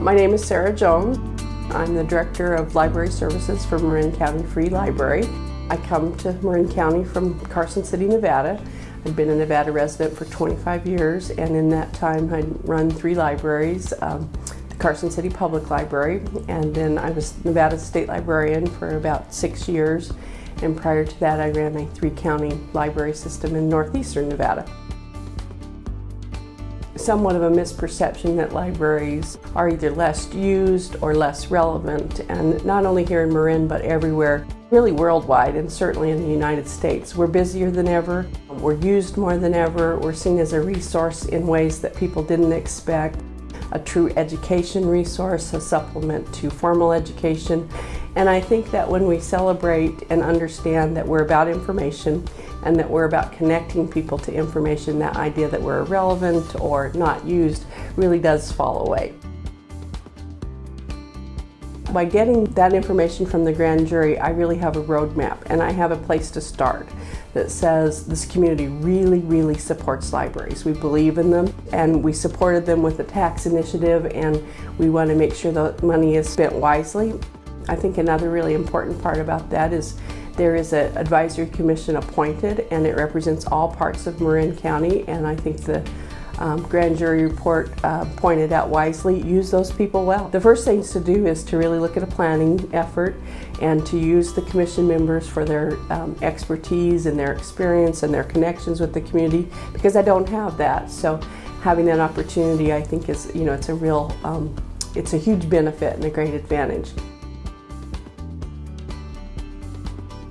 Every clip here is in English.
My name is Sarah Jones. I'm the Director of Library Services for Marin County Free Library. I come to Marin County from Carson City, Nevada. I've been a Nevada resident for 25 years and in that time I run three libraries, um, the Carson City Public Library and then I was Nevada State Librarian for about six years and prior to that I ran a three county library system in northeastern Nevada somewhat of a misperception that libraries are either less used or less relevant and not only here in Marin but everywhere really worldwide and certainly in the United States. We're busier than ever, we're used more than ever, we're seen as a resource in ways that people didn't expect, a true education resource, a supplement to formal education and I think that when we celebrate and understand that we're about information and that we're about connecting people to information, that idea that we're irrelevant or not used really does fall away. By getting that information from the grand jury, I really have a roadmap and I have a place to start that says this community really, really supports libraries. We believe in them and we supported them with the tax initiative and we want to make sure the money is spent wisely. I think another really important part about that is there is an advisory commission appointed and it represents all parts of Marin County and I think the um, grand jury report uh, pointed out wisely, use those people well. The first things to do is to really look at a planning effort and to use the commission members for their um, expertise and their experience and their connections with the community because I don't have that. So having that opportunity I think is, you know, it's a real, um, it's a huge benefit and a great advantage.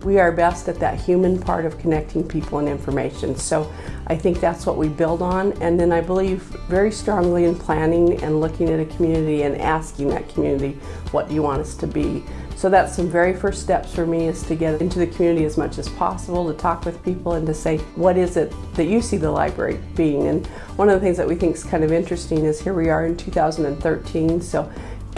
We are best at that human part of connecting people and information. So I think that's what we build on. And then I believe very strongly in planning and looking at a community and asking that community, what do you want us to be? So that's some very first steps for me is to get into the community as much as possible, to talk with people and to say, what is it that you see the library being? And one of the things that we think is kind of interesting is here we are in 2013, so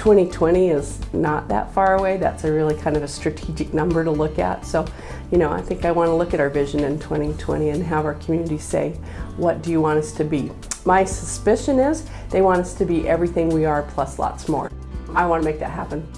2020 is not that far away. That's a really kind of a strategic number to look at. So, you know, I think I want to look at our vision in 2020 and have our community say, what do you want us to be? My suspicion is they want us to be everything we are plus lots more. I want to make that happen.